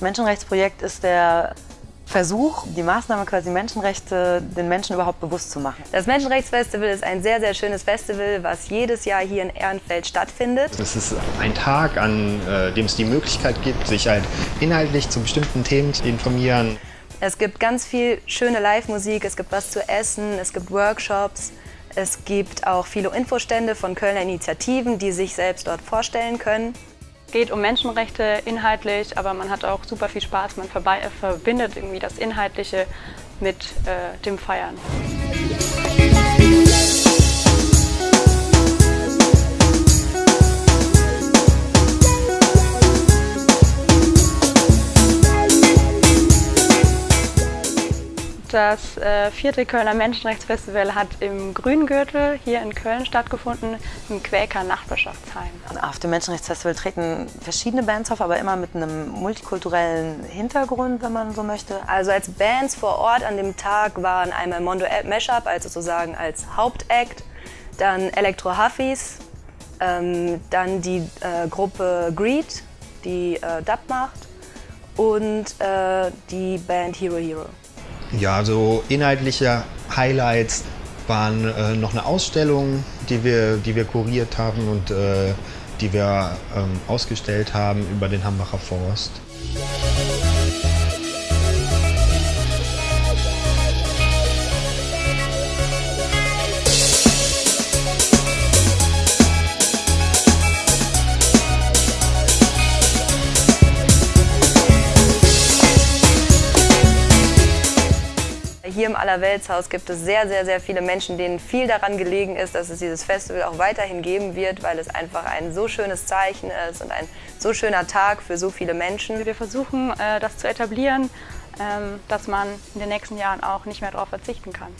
Menschenrechtsprojekt ist der Versuch, die Maßnahme quasi Menschenrechte den Menschen überhaupt bewusst zu machen. Das Menschenrechtsfestival ist ein sehr, sehr schönes Festival, was jedes Jahr hier in Ehrenfeld stattfindet. Es ist ein Tag, an äh, dem es die Möglichkeit gibt, sich halt inhaltlich zu bestimmten Themen zu informieren. Es gibt ganz viel schöne Live-Musik, es gibt was zu essen, es gibt Workshops, es gibt auch viele Infostände von Kölner Initiativen, die sich selbst dort vorstellen können. Es geht um Menschenrechte inhaltlich, aber man hat auch super viel Spaß. Man verbindet irgendwie das Inhaltliche mit äh, dem Feiern. Das äh, vierte Kölner Menschenrechtsfestival hat im Grüngürtel hier in Köln stattgefunden, im Quäker Nachbarschaftsheim. Auf dem Menschenrechtsfestival treten verschiedene Bands auf, aber immer mit einem multikulturellen Hintergrund, wenn man so möchte. Also als Bands vor Ort an dem Tag waren einmal Mondo Mashup, also sozusagen als Hauptakt, dann Electro Huffies, ähm, dann die äh, Gruppe Greed, die äh, Dub macht und äh, die Band Hero Hero. Ja, so inhaltliche Highlights waren äh, noch eine Ausstellung, die wir, die wir kuriert haben und äh, die wir ähm, ausgestellt haben über den Hambacher Forst. Hier im Allerweltshaus gibt es sehr, sehr, sehr viele Menschen, denen viel daran gelegen ist, dass es dieses Festival auch weiterhin geben wird, weil es einfach ein so schönes Zeichen ist und ein so schöner Tag für so viele Menschen. Wir versuchen, äh, das zu etablieren, ähm, dass man in den nächsten Jahren auch nicht mehr darauf verzichten kann.